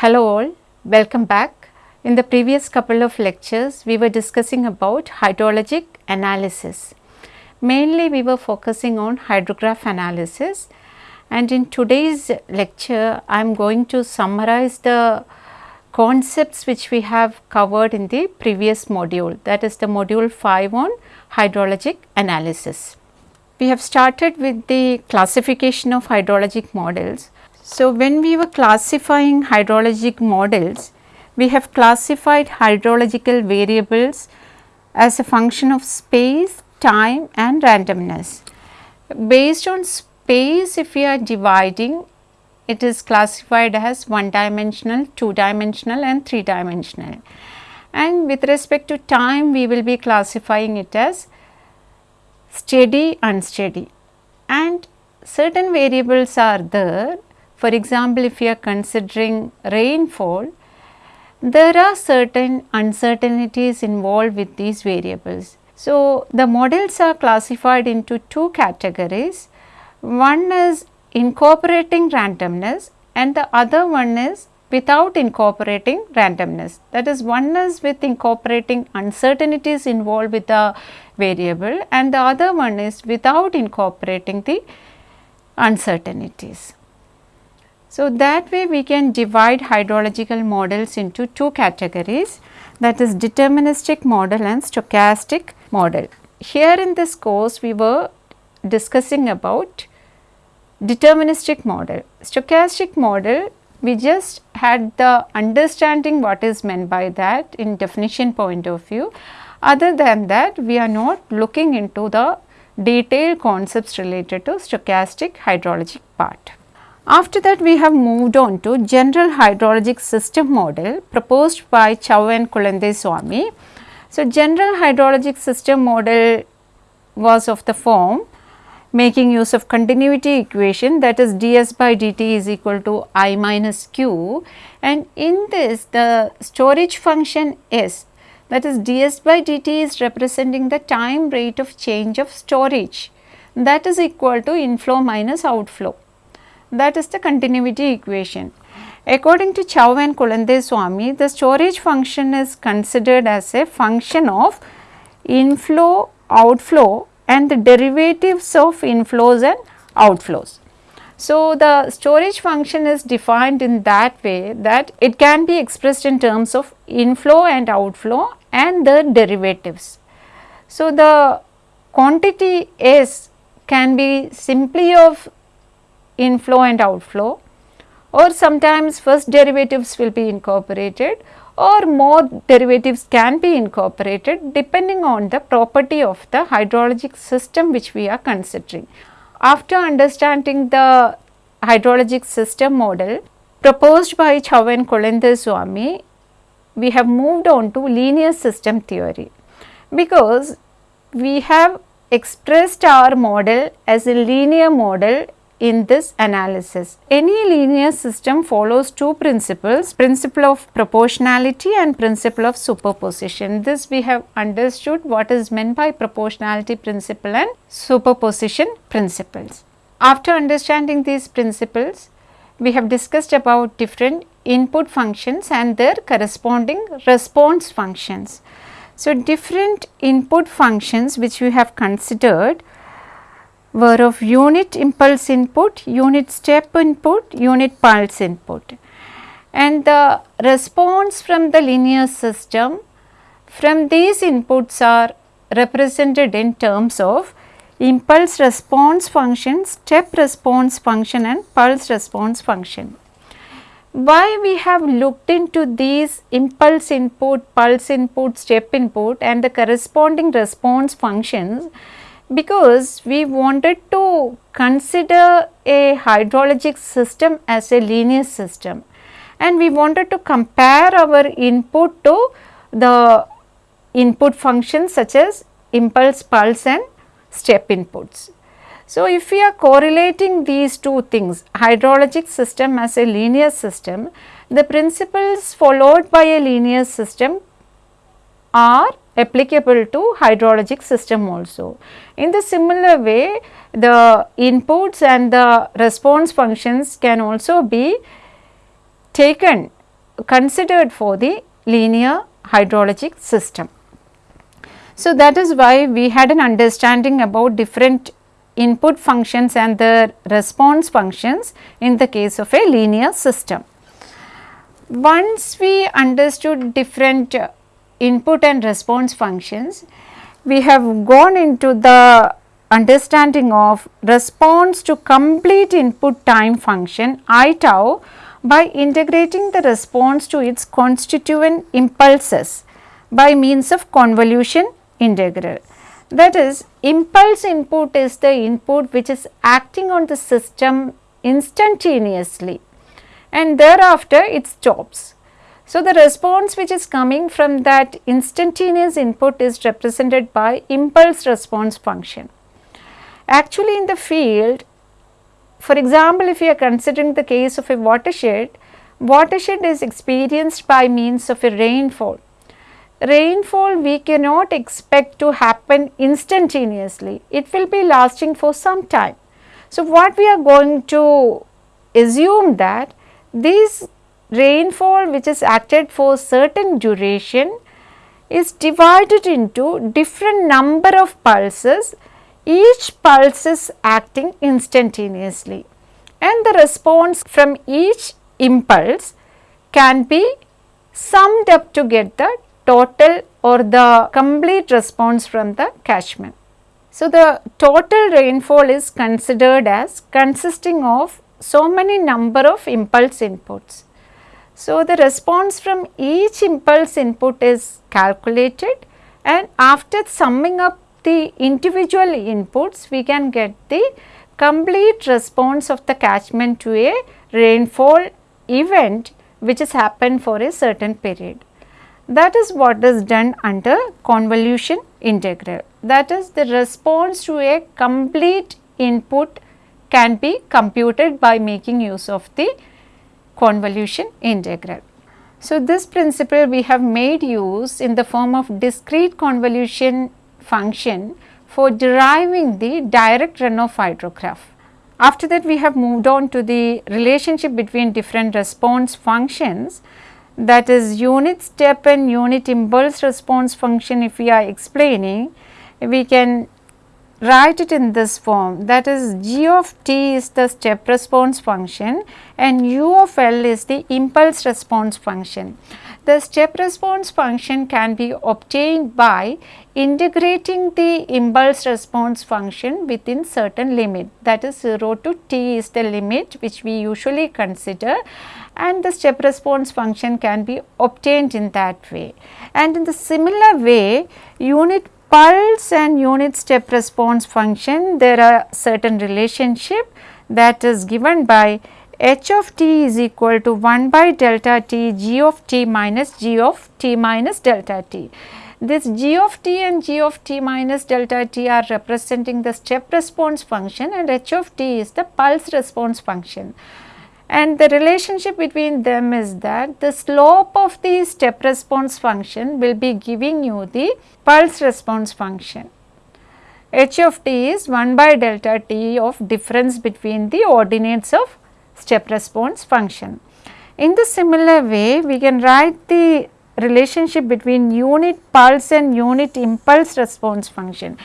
Hello all, welcome back. In the previous couple of lectures, we were discussing about hydrologic analysis. Mainly we were focusing on hydrograph analysis and in today's lecture, I am going to summarize the concepts which we have covered in the previous module that is the module 5 on hydrologic analysis. We have started with the classification of hydrologic models. So, when we were classifying hydrologic models, we have classified hydrological variables as a function of space, time and randomness. Based on space if we are dividing it is classified as one dimensional, two dimensional and three dimensional. And with respect to time we will be classifying it as steady, unsteady and certain variables are there. For example, if you are considering rainfall, there are certain uncertainties involved with these variables. So, the models are classified into two categories. One is incorporating randomness and the other one is without incorporating randomness. That is one is with incorporating uncertainties involved with the variable and the other one is without incorporating the uncertainties. So, that way we can divide hydrological models into two categories that is deterministic model and stochastic model. Here in this course we were discussing about deterministic model. Stochastic model we just had the understanding what is meant by that in definition point of view. Other than that we are not looking into the detailed concepts related to stochastic hydrologic part. After that we have moved on to general hydrologic system model proposed by Chow and Kulandaiswamy. So, general hydrologic system model was of the form making use of continuity equation that is ds by dt is equal to i minus q. And in this the storage function s that is ds by dt is representing the time rate of change of storage. That is equal to inflow minus outflow that is the continuity equation. According to Chow and Kulandaiswamy, the storage function is considered as a function of inflow, outflow and the derivatives of inflows and outflows. So, the storage function is defined in that way that it can be expressed in terms of inflow and outflow and the derivatives. So, the quantity S can be simply of inflow and outflow or sometimes first derivatives will be incorporated or more derivatives can be incorporated depending on the property of the hydrologic system which we are considering. After understanding the hydrologic system model proposed by Chow and we have moved on to linear system theory because we have expressed our model as a linear model in this analysis. Any linear system follows two principles, principle of proportionality and principle of superposition. This we have understood what is meant by proportionality principle and superposition principles. After understanding these principles, we have discussed about different input functions and their corresponding response functions. So, different input functions which we have considered were of unit impulse input, unit step input, unit pulse input. And the response from the linear system from these inputs are represented in terms of impulse response function, step response function and pulse response function. Why we have looked into these impulse input, pulse input, step input and the corresponding response functions because we wanted to consider a hydrologic system as a linear system and we wanted to compare our input to the input functions such as impulse, pulse and step inputs. So, if we are correlating these two things hydrologic system as a linear system, the principles followed by a linear system are applicable to hydrologic system also. In the similar way, the inputs and the response functions can also be taken considered for the linear hydrologic system. So, that is why we had an understanding about different input functions and the response functions in the case of a linear system. Once we understood different input and response functions, we have gone into the understanding of response to complete input time function i tau by integrating the response to its constituent impulses by means of convolution integral. That is impulse input is the input which is acting on the system instantaneously and thereafter it stops. So, the response which is coming from that instantaneous input is represented by impulse response function. Actually in the field, for example, if you are considering the case of a watershed, watershed is experienced by means of a rainfall rainfall we cannot expect to happen instantaneously, it will be lasting for some time. So, what we are going to assume that this rainfall which is acted for certain duration is divided into different number of pulses, each pulse is acting instantaneously and the response from each impulse can be summed up to get the total or the complete response from the catchment. So, the total rainfall is considered as consisting of so many number of impulse inputs. So, the response from each impulse input is calculated and after summing up the individual inputs we can get the complete response of the catchment to a rainfall event which has happened for a certain period. That is what is done under convolution integral. That is the response to a complete input can be computed by making use of the convolution integral. So, this principle we have made use in the form of discrete convolution function for deriving the direct runoff hydrograph. After that we have moved on to the relationship between different response functions that is unit step and unit impulse response function if we are explaining we can write it in this form that is g of t is the step response function and u of l is the impulse response function. The step response function can be obtained by integrating the impulse response function within certain limit that is 0 to t is the limit which we usually consider and the step response function can be obtained in that way. And in the similar way unit pulse and unit step response function there are certain relationship that is given by h of t is equal to 1 by delta t g of t minus g of t minus delta t. This g of t and g of t minus delta t are representing the step response function and h of t is the pulse response function and the relationship between them is that the slope of the step response function will be giving you the pulse response function. h of t is 1 by delta t of difference between the ordinates of step response function. In the similar way, we can write the relationship between unit pulse and unit impulse response function.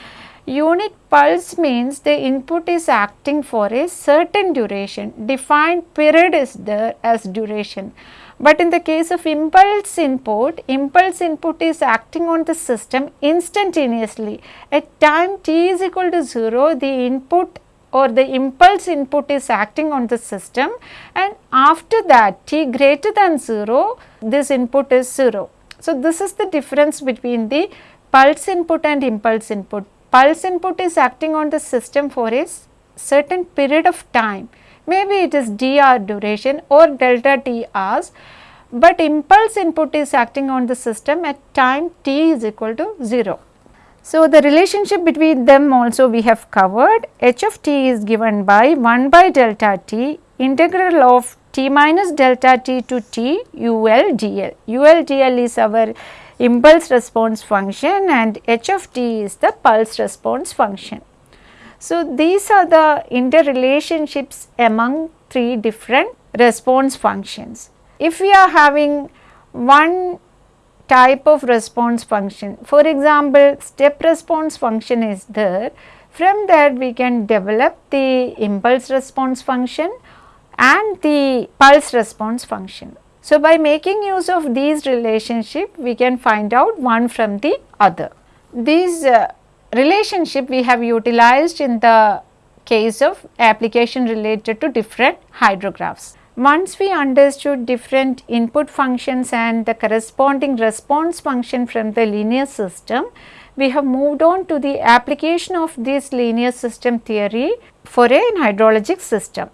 Unit pulse means the input is acting for a certain duration, defined period is there as duration. But in the case of impulse input, impulse input is acting on the system instantaneously. At time t is equal to 0, the input or the impulse input is acting on the system and after that t greater than 0, this input is 0. So, this is the difference between the pulse input and impulse input pulse input is acting on the system for a certain period of time. Maybe it is dr duration or delta t hours, but impulse input is acting on the system at time t is equal to 0. So, the relationship between them also we have covered h of t is given by 1 by delta t integral of t minus delta t to t u l dl. u l dl is our impulse response function and h of t is the pulse response function. So, these are the interrelationships among three different response functions. If we are having one type of response function, for example, step response function is there, from that we can develop the impulse response function and the pulse response function. So, by making use of these relationship we can find out one from the other. These uh, relationship we have utilized in the case of application related to different hydrographs. Once we understood different input functions and the corresponding response function from the linear system, we have moved on to the application of this linear system theory for a hydrologic system.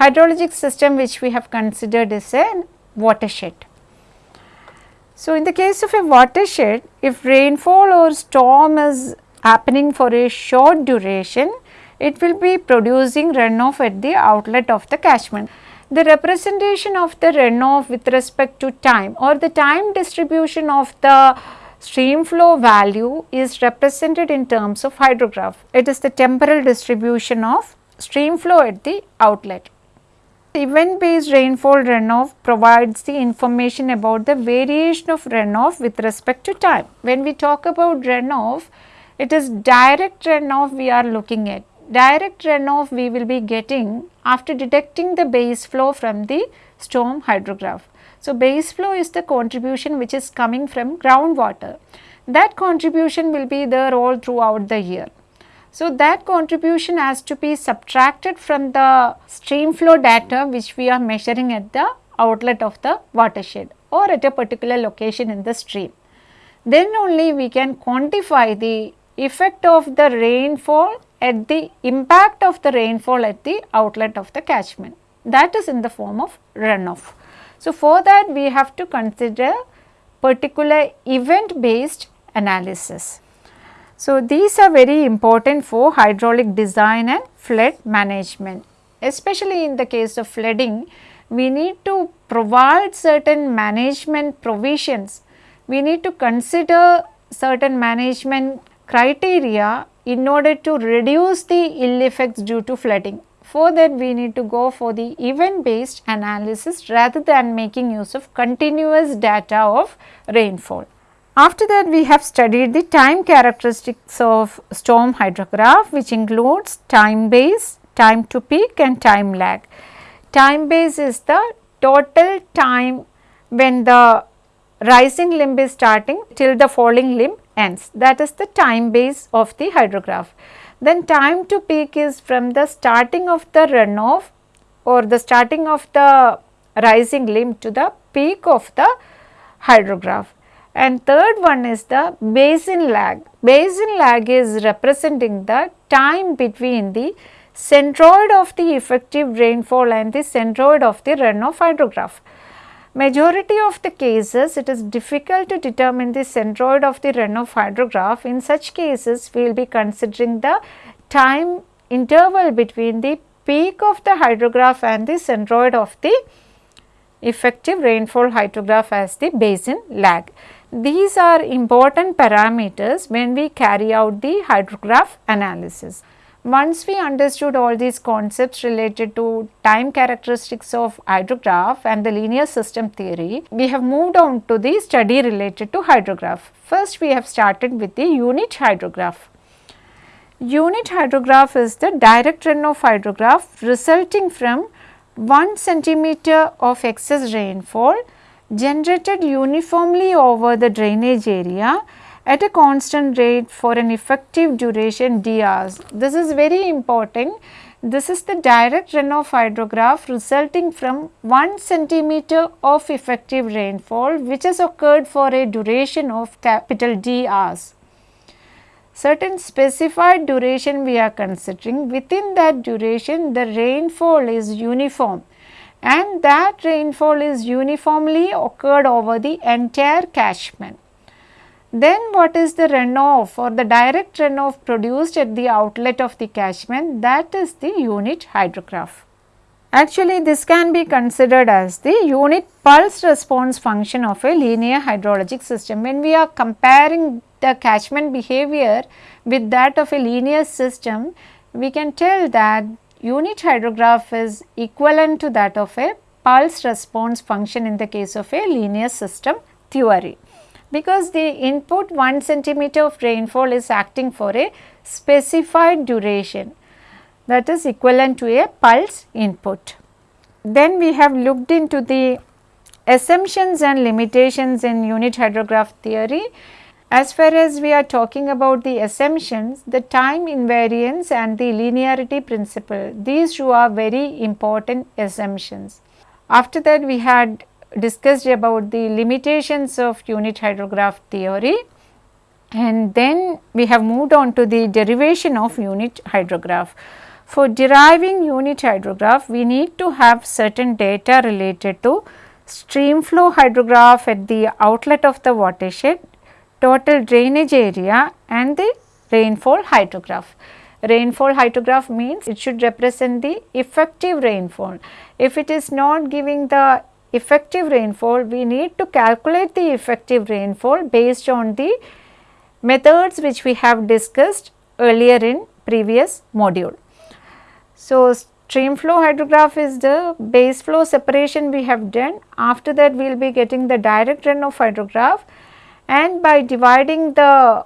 Hydrologic system which we have considered is a watershed. So, in the case of a watershed, if rainfall or storm is happening for a short duration, it will be producing runoff at the outlet of the catchment. The representation of the runoff with respect to time or the time distribution of the stream flow value is represented in terms of hydrograph. It is the temporal distribution of stream flow at the outlet. Event based rainfall runoff provides the information about the variation of runoff with respect to time. When we talk about runoff, it is direct runoff we are looking at. Direct runoff we will be getting after detecting the base flow from the storm hydrograph. So, base flow is the contribution which is coming from groundwater. That contribution will be there all throughout the year. So, that contribution has to be subtracted from the stream flow data which we are measuring at the outlet of the watershed or at a particular location in the stream. Then only we can quantify the effect of the rainfall at the impact of the rainfall at the outlet of the catchment that is in the form of runoff. So, for that we have to consider particular event based analysis. So, these are very important for hydraulic design and flood management. Especially in the case of flooding, we need to provide certain management provisions. We need to consider certain management criteria in order to reduce the ill effects due to flooding. For that we need to go for the event based analysis rather than making use of continuous data of rainfall. After that we have studied the time characteristics of storm hydrograph which includes time base, time to peak and time lag. Time base is the total time when the rising limb is starting till the falling limb ends that is the time base of the hydrograph. Then time to peak is from the starting of the runoff or the starting of the rising limb to the peak of the hydrograph and third one is the basin lag. Basin lag is representing the time between the centroid of the effective rainfall and the centroid of the runoff hydrograph. Majority of the cases it is difficult to determine the centroid of the runoff hydrograph. In such cases we will be considering the time interval between the peak of the hydrograph and the centroid of the effective rainfall hydrograph as the basin lag. These are important parameters when we carry out the hydrograph analysis. Once we understood all these concepts related to time characteristics of hydrograph and the linear system theory, we have moved on to the study related to hydrograph. First we have started with the unit hydrograph. Unit hydrograph is the direct runoff hydrograph resulting from 1 centimeter of excess rainfall generated uniformly over the drainage area at a constant rate for an effective duration d. This is very important. This is the direct runoff hydrograph resulting from 1 centimeter of effective rainfall which has occurred for a duration of capital D. Certain specified duration we are considering within that duration the rainfall is uniform and that rainfall is uniformly occurred over the entire catchment. Then what is the runoff or the direct runoff produced at the outlet of the catchment that is the unit hydrograph. Actually this can be considered as the unit pulse response function of a linear hydrologic system. When we are comparing the catchment behavior with that of a linear system, we can tell that unit hydrograph is equivalent to that of a pulse response function in the case of a linear system theory because the input 1 centimeter of rainfall is acting for a specified duration that is equivalent to a pulse input. Then we have looked into the assumptions and limitations in unit hydrograph theory. As far as we are talking about the assumptions, the time invariance and the linearity principle, these two are very important assumptions. After that we had discussed about the limitations of unit hydrograph theory and then we have moved on to the derivation of unit hydrograph. For deriving unit hydrograph, we need to have certain data related to stream flow hydrograph at the outlet of the watershed, total drainage area and the rainfall hydrograph. Rainfall hydrograph means it should represent the effective rainfall. If it is not giving the effective rainfall, we need to calculate the effective rainfall based on the methods which we have discussed earlier in previous module. So, stream flow hydrograph is the base flow separation we have done. After that we will be getting the direct runoff hydrograph and by dividing the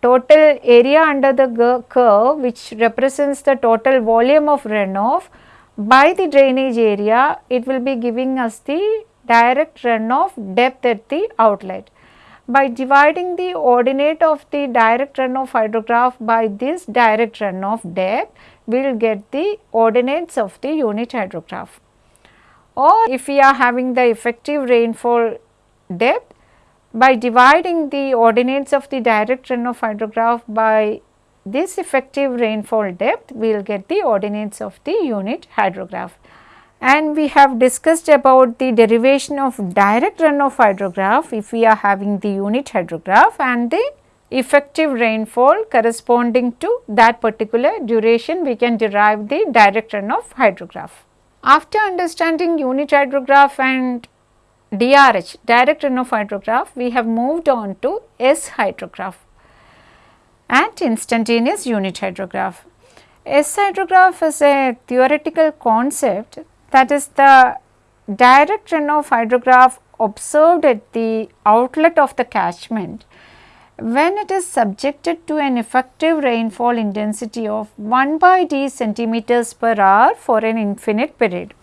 total area under the curve which represents the total volume of runoff by the drainage area it will be giving us the direct runoff depth at the outlet. By dividing the ordinate of the direct runoff hydrograph by this direct runoff depth, we will get the ordinates of the unit hydrograph. Or if we are having the effective rainfall depth, by dividing the ordinates of the direct runoff hydrograph by this effective rainfall depth, we will get the ordinates of the unit hydrograph. And we have discussed about the derivation of direct runoff hydrograph if we are having the unit hydrograph and the effective rainfall corresponding to that particular duration we can derive the direct runoff hydrograph. After understanding unit hydrograph and DRH direct runoff hydrograph we have moved on to S hydrograph and instantaneous unit hydrograph. S hydrograph is a theoretical concept that is the direct runoff hydrograph observed at the outlet of the catchment when it is subjected to an effective rainfall intensity of 1 by d centimeters per hour for an infinite period.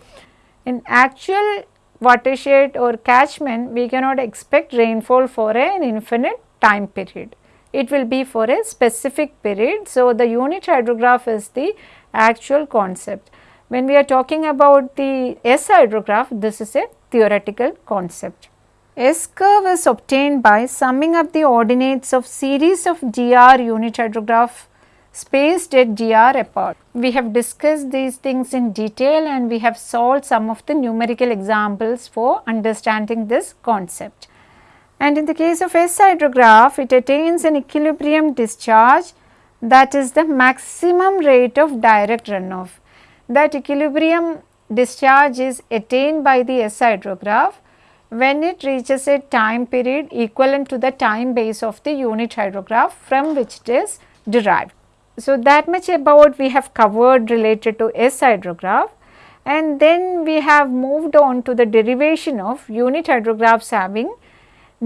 In actual watershed or catchment, we cannot expect rainfall for an infinite time period it will be for a specific period. So, the unit hydrograph is the actual concept. When we are talking about the S hydrograph, this is a theoretical concept. S curve is obtained by summing up the ordinates of series of dr unit hydrograph spaced at dr apart. We have discussed these things in detail and we have solved some of the numerical examples for understanding this concept. And in the case of S hydrograph, it attains an equilibrium discharge that is the maximum rate of direct runoff. That equilibrium discharge is attained by the S hydrograph when it reaches a time period equivalent to the time base of the unit hydrograph from which it is derived. So, that much about we have covered related to S hydrograph and then we have moved on to the derivation of unit hydrographs having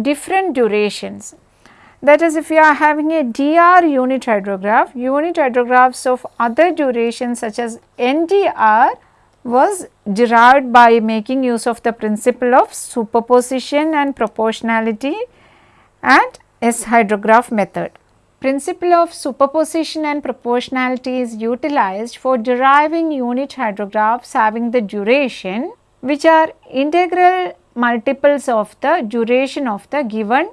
different durations. That is if you are having a DR unit hydrograph, unit hydrographs of other durations such as NDR was derived by making use of the principle of superposition and proportionality and S hydrograph method. Principle of superposition and proportionality is utilized for deriving unit hydrographs having the duration which are integral multiples of the duration of the given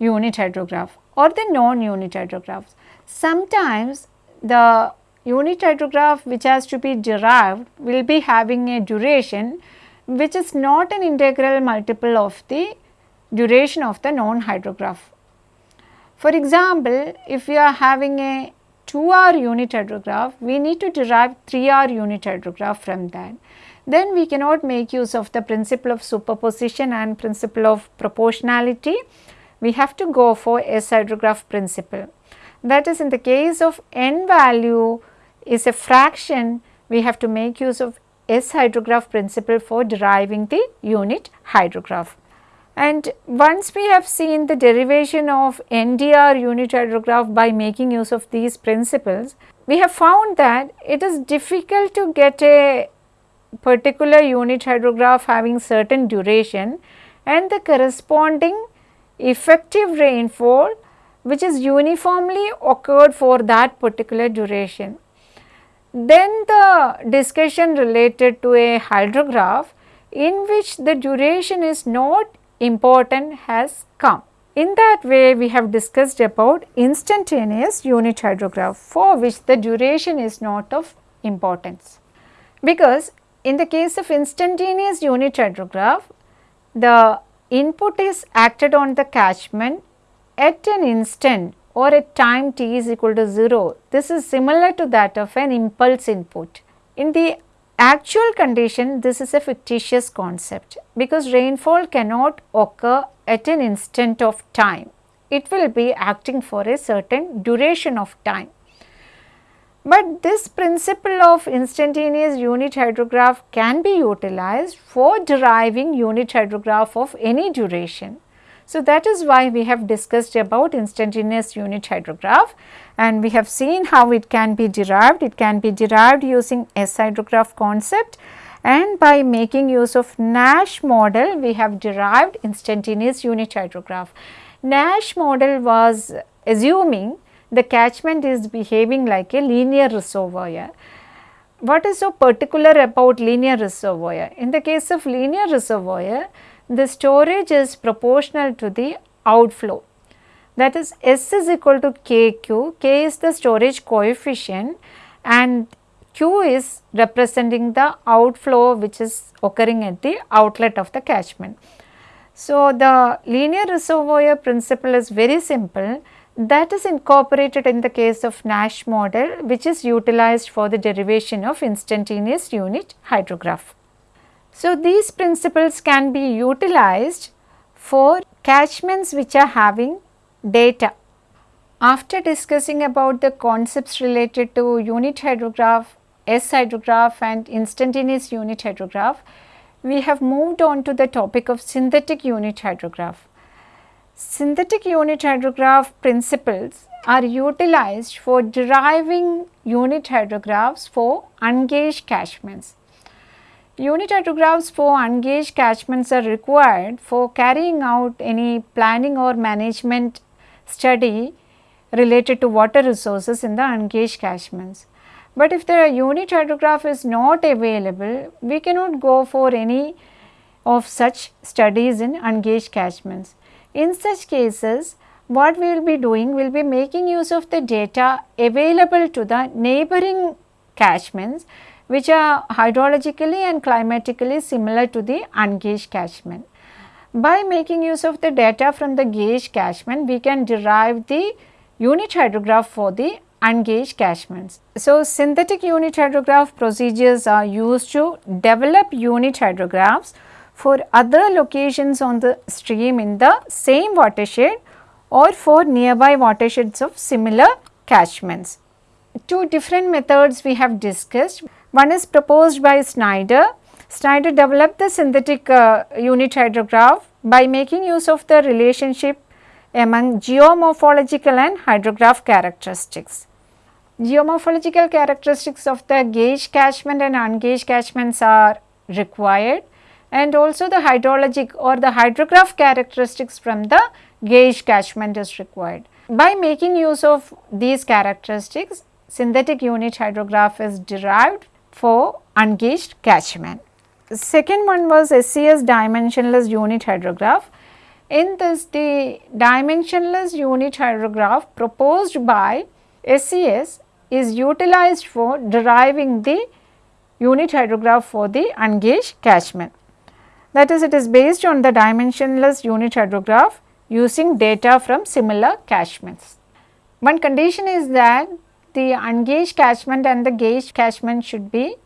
unit hydrograph or the non-unit hydrographs. Sometimes the unit hydrograph which has to be derived will be having a duration which is not an integral multiple of the duration of the non-hydrograph. For example, if we are having a 2 hour unit hydrograph, we need to derive 3 hour unit hydrograph from that then we cannot make use of the principle of superposition and principle of proportionality. We have to go for S hydrograph principle. That is in the case of n value is a fraction, we have to make use of S hydrograph principle for deriving the unit hydrograph. And once we have seen the derivation of NDR unit hydrograph by making use of these principles, we have found that it is difficult to get a particular unit hydrograph having certain duration and the corresponding effective rainfall which is uniformly occurred for that particular duration. Then the discussion related to a hydrograph in which the duration is not important has come. In that way we have discussed about instantaneous unit hydrograph for which the duration is not of importance. Because in the case of instantaneous unit hydrograph, the input is acted on the catchment at an instant or at time t is equal to 0. This is similar to that of an impulse input. In the actual condition, this is a fictitious concept because rainfall cannot occur at an instant of time. It will be acting for a certain duration of time. But this principle of instantaneous unit hydrograph can be utilized for deriving unit hydrograph of any duration. So, that is why we have discussed about instantaneous unit hydrograph and we have seen how it can be derived. It can be derived using S hydrograph concept and by making use of Nash model we have derived instantaneous unit hydrograph. Nash model was assuming the catchment is behaving like a linear reservoir. What is so particular about linear reservoir? In the case of linear reservoir, the storage is proportional to the outflow. That is S is equal to KQ, K is the storage coefficient and Q is representing the outflow which is occurring at the outlet of the catchment. So, the linear reservoir principle is very simple that is incorporated in the case of Nash model which is utilized for the derivation of instantaneous unit hydrograph. So, these principles can be utilized for catchments which are having data. After discussing about the concepts related to unit hydrograph, S hydrograph and instantaneous unit hydrograph, we have moved on to the topic of synthetic unit hydrograph. Synthetic unit hydrograph principles are utilized for deriving unit hydrographs for ungauged catchments. Unit hydrographs for ungauged catchments are required for carrying out any planning or management study related to water resources in the ungauged catchments. But if the unit hydrograph is not available, we cannot go for any of such studies in ungauged catchments. In such cases, what we will be doing, we will be making use of the data available to the neighboring catchments which are hydrologically and climatically similar to the ungauged catchment. By making use of the data from the gauge catchment, we can derive the unit hydrograph for the ungauged catchments. So, synthetic unit hydrograph procedures are used to develop unit hydrographs for other locations on the stream in the same watershed or for nearby watersheds of similar catchments. Two different methods we have discussed. One is proposed by Snyder. Snyder developed the synthetic uh, unit hydrograph by making use of the relationship among geomorphological and hydrograph characteristics. Geomorphological characteristics of the gauge catchment and ungauged catchments are required and also the hydrologic or the hydrograph characteristics from the gauge catchment is required. By making use of these characteristics, synthetic unit hydrograph is derived for ungauged catchment. Second one was SCS dimensionless unit hydrograph. In this the dimensionless unit hydrograph proposed by SCS is utilized for deriving the unit hydrograph for the ungauged catchment. That is it is based on the dimensionless unit hydrograph using data from similar catchments. One condition is that the ungauged catchment and the gauged catchment should be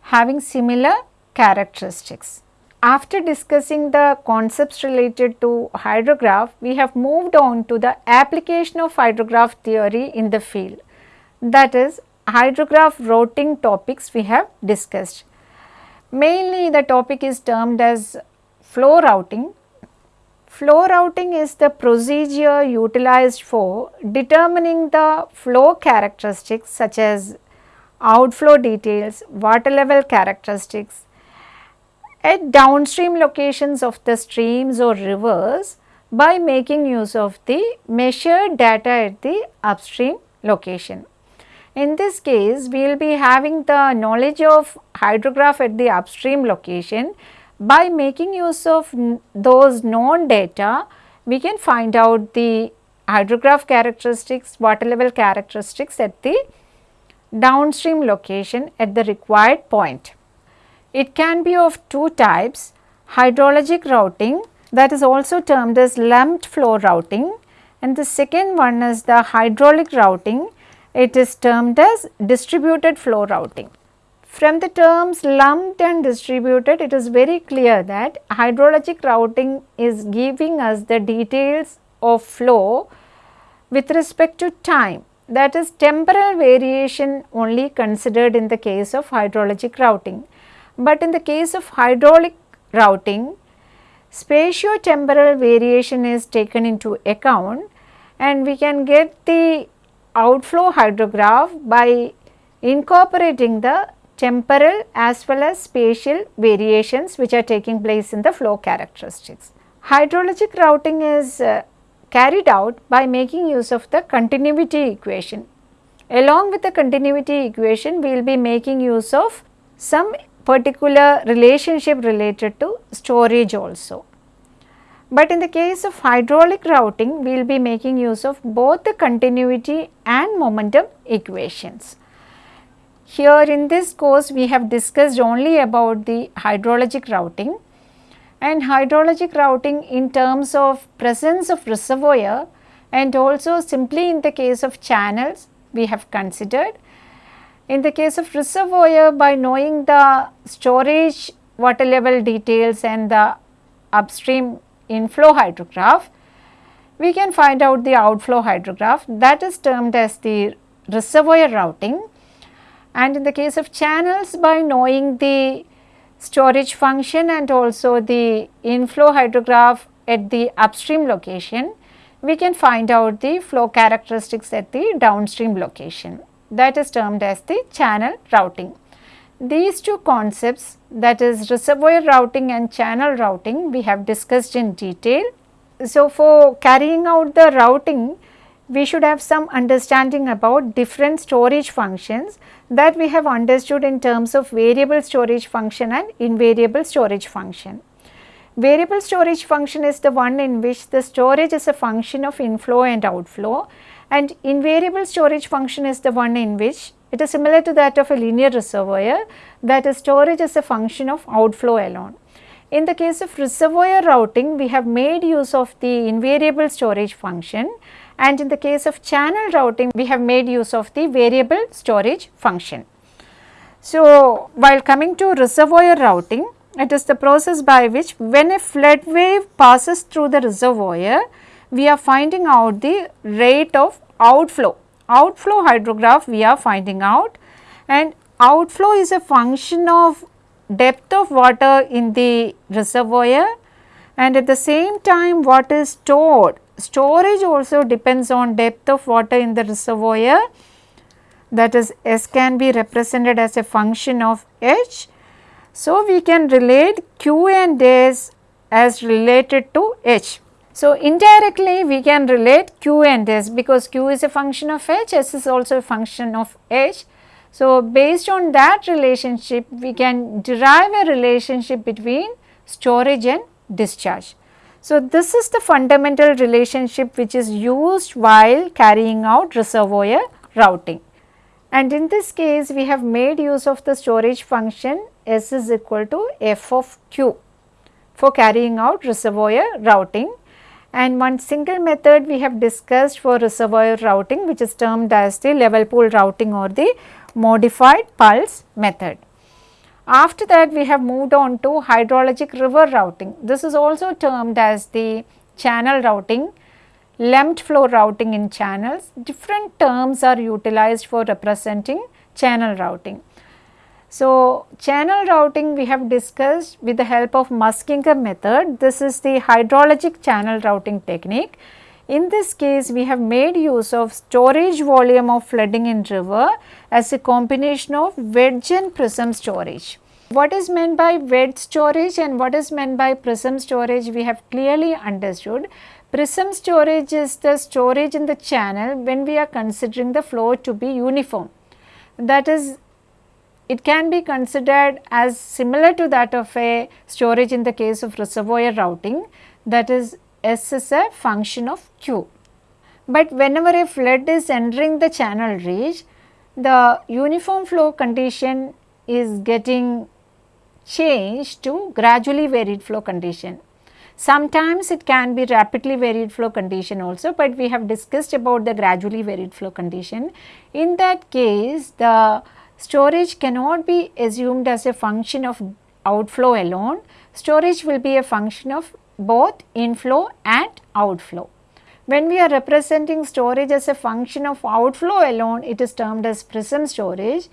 having similar characteristics. After discussing the concepts related to hydrograph, we have moved on to the application of hydrograph theory in the field. That is hydrograph routing topics we have discussed. Mainly the topic is termed as flow routing. Flow routing is the procedure utilized for determining the flow characteristics such as outflow details, water level characteristics at downstream locations of the streams or rivers by making use of the measured data at the upstream location. In this case, we will be having the knowledge of hydrograph at the upstream location. By making use of those known data, we can find out the hydrograph characteristics, water level characteristics at the downstream location at the required point. It can be of two types, hydrologic routing that is also termed as lumped flow routing and the second one is the hydraulic routing, it is termed as distributed flow routing. From the terms lumped and distributed, it is very clear that hydrologic routing is giving us the details of flow with respect to time that is temporal variation only considered in the case of hydrologic routing. But in the case of hydraulic routing, spatio-temporal variation is taken into account and we can get the outflow hydrograph by incorporating the temporal as well as spatial variations which are taking place in the flow characteristics. Hydrologic routing is uh, carried out by making use of the continuity equation. Along with the continuity equation, we will be making use of some particular relationship related to storage also. But in the case of hydraulic routing, we will be making use of both the continuity and momentum equations. Here in this course, we have discussed only about the hydrologic routing and hydrologic routing in terms of presence of reservoir and also simply in the case of channels we have considered. In the case of reservoir by knowing the storage water level details and the upstream inflow hydrograph, we can find out the outflow hydrograph that is termed as the reservoir routing. And in the case of channels by knowing the storage function and also the inflow hydrograph at the upstream location, we can find out the flow characteristics at the downstream location that is termed as the channel routing. These two concepts that is reservoir routing and channel routing we have discussed in detail. So, for carrying out the routing we should have some understanding about different storage functions that we have understood in terms of variable storage function and invariable storage function. Variable storage function is the one in which the storage is a function of inflow and outflow and invariable storage function is the one in which it is similar to that of a linear reservoir that is storage is a function of outflow alone. In the case of reservoir routing, we have made use of the invariable storage function and in the case of channel routing we have made use of the variable storage function. So, while coming to reservoir routing it is the process by which when a flood wave passes through the reservoir we are finding out the rate of outflow. Outflow hydrograph we are finding out and outflow is a function of depth of water in the reservoir and at the same time what is stored storage also depends on depth of water in the reservoir that is S can be represented as a function of H. So, we can relate Q and S as related to H. So, indirectly we can relate Q and S because Q is a function of H, S is also a function of H. So, based on that relationship we can derive a relationship between storage and discharge. So, this is the fundamental relationship which is used while carrying out reservoir routing. And in this case we have made use of the storage function S is equal to f of q for carrying out reservoir routing. And one single method we have discussed for reservoir routing which is termed as the level pool routing or the modified Puls method. After that we have moved on to hydrologic river routing. This is also termed as the channel routing, lumped flow routing in channels. Different terms are utilized for representing channel routing. So, channel routing we have discussed with the help of Muskingum method. This is the hydrologic channel routing technique. In this case, we have made use of storage volume of flooding in river as a combination of wedge and prism storage. What is meant by wedge storage and what is meant by prism storage we have clearly understood. Prism storage is the storage in the channel when we are considering the flow to be uniform. That is it can be considered as similar to that of a storage in the case of reservoir routing that is S is a function of Q. But whenever a flood is entering the channel reach, the uniform flow condition is getting changed to gradually varied flow condition. Sometimes it can be rapidly varied flow condition also, but we have discussed about the gradually varied flow condition. In that case, the storage cannot be assumed as a function of outflow alone. Storage will be a function of both inflow and outflow. When we are representing storage as a function of outflow alone, it is termed as prism storage.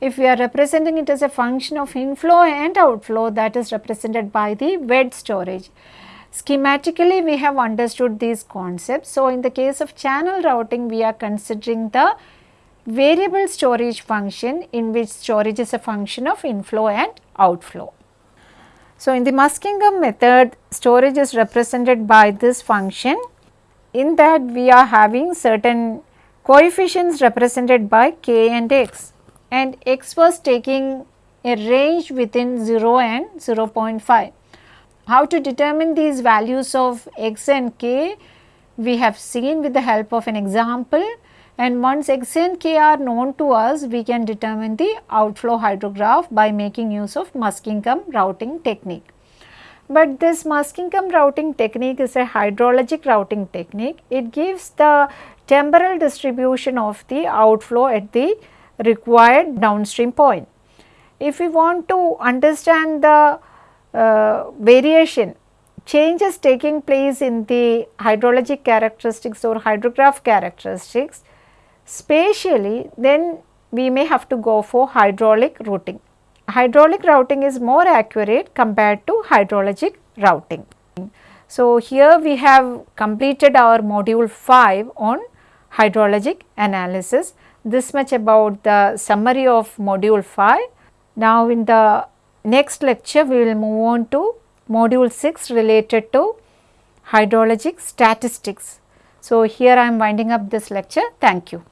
If we are representing it as a function of inflow and outflow, that is represented by the wedge storage. Schematically, we have understood these concepts. So, in the case of channel routing, we are considering the variable storage function in which storage is a function of inflow and outflow. So, in the Muskingum method storage is represented by this function in that we are having certain coefficients represented by k and x. And x was taking a range within 0 and 0.5. How to determine these values of x and k? We have seen with the help of an example and once x and k are known to us we can determine the outflow hydrograph by making use of Muskingum routing technique. But this Muskingum routing technique is a hydrologic routing technique. It gives the temporal distribution of the outflow at the required downstream point. If we want to understand the uh, variation changes taking place in the hydrologic characteristics or hydrograph characteristics spatially then we may have to go for hydraulic routing. Hydraulic routing is more accurate compared to hydrologic routing. So, here we have completed our module 5 on hydrologic analysis. This much about the summary of module 5. Now, in the next lecture we will move on to module 6 related to hydrologic statistics. So, here I am winding up this lecture. Thank you.